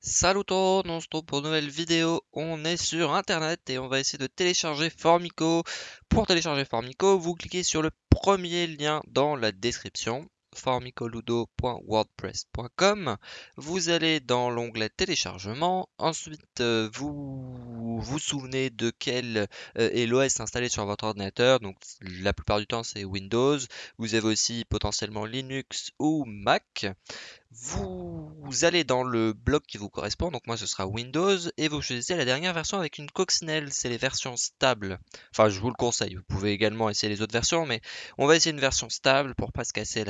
Salut tout le monde, on se retrouve pour une nouvelle vidéo. On est sur internet et on va essayer de télécharger Formico. Pour télécharger Formico, vous cliquez sur le premier lien dans la description formicoludo.wordpress.com. Vous allez dans l'onglet téléchargement. Ensuite, euh, vous vous souvenez de quel euh, est l'OS installé sur votre ordinateur. Donc, la plupart du temps, c'est Windows. Vous avez aussi potentiellement Linux ou Mac. Vous, allez dans le bloc qui vous correspond, donc moi ce sera Windows, et vous choisissez la dernière version avec une coccinelle, c'est les versions stables. Enfin, je vous le conseille, vous pouvez également essayer les autres versions, mais on va essayer une version stable pour pas se casser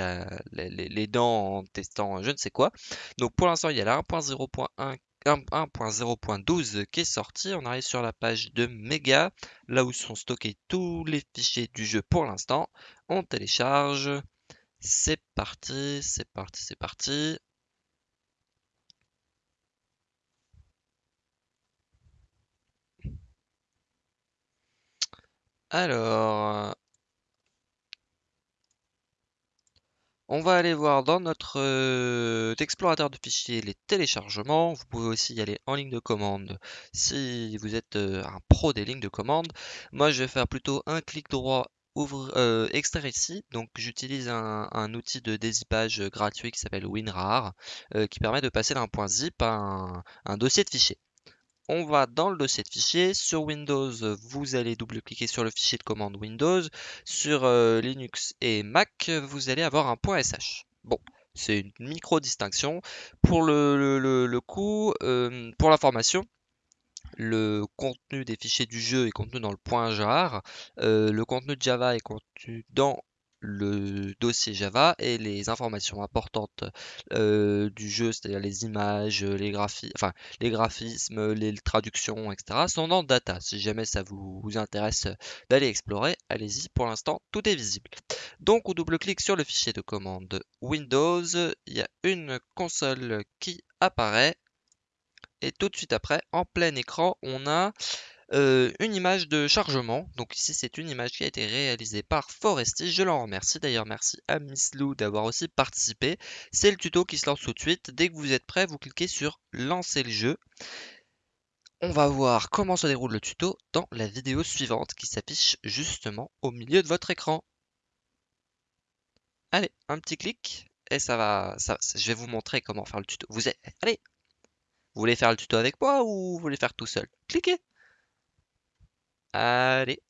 les, dents en testant je ne sais quoi. Donc pour l'instant, il y a la 1.0.1 qui est sorti. On arrive sur la page de Mega, là où sont stockés tous les fichiers du jeu pour l'instant. On télécharge. C'est parti, c'est parti, c'est parti. Alors, on va aller voir dans notre euh, explorateur de fichiers les téléchargements. Vous pouvez aussi y aller en ligne de commande si vous êtes euh, un pro des lignes de commande. Moi, je vais faire plutôt un clic droit ouvre, euh, extraire ici. Donc j'utilise un, outil de dézippage gratuit qui s'appelle WinRAR, euh, qui permet de passer d'un point zip à un, dossier de fichier. On va dans le dossier de fichier. Sur Windows, vous allez double-cliquer sur le fichier de commande Windows. Sur euh, Linux et Mac, vous allez avoir un point .sh. Bon, c'est une micro-distinction. Pour le, le, coup, pour l'information, le contenu des fichiers du jeu est contenu dans le point jar, euh, le contenu de Java est contenu dans le dossier Java et les informations importantes euh, du jeu, c'est-à-dire les images, les, graphismes, les traductions, etc., sont dans Data. Si jamais ça vous, vous intéresse d'aller explorer, allez-y. Pour l'instant, tout est visible. Donc, on double-clique sur le fichier de commande Windows. Il y a une console qui apparaît et tout de suite après, en plein écran, on a une image de chargement. Donc ici, c'est une image qui a été réalisée par Foresti. Je l'en remercie. D'ailleurs, merci à Miss Lou d'avoir aussi participé. C'est le tuto qui se lance tout de suite. Dès que vous êtes prêt, vous cliquez sur Lancer le jeu. On va voir comment se déroule le tuto dans la vidéo suivante qui s'affiche justement au milieu de votre écran. Allez, un petit clic et ça va, je vais vous montrer comment faire le tuto. Vous êtes, allez, vous voulez faire le tuto avec moi ou vous voulez faire tout seul? Cliquez! Allez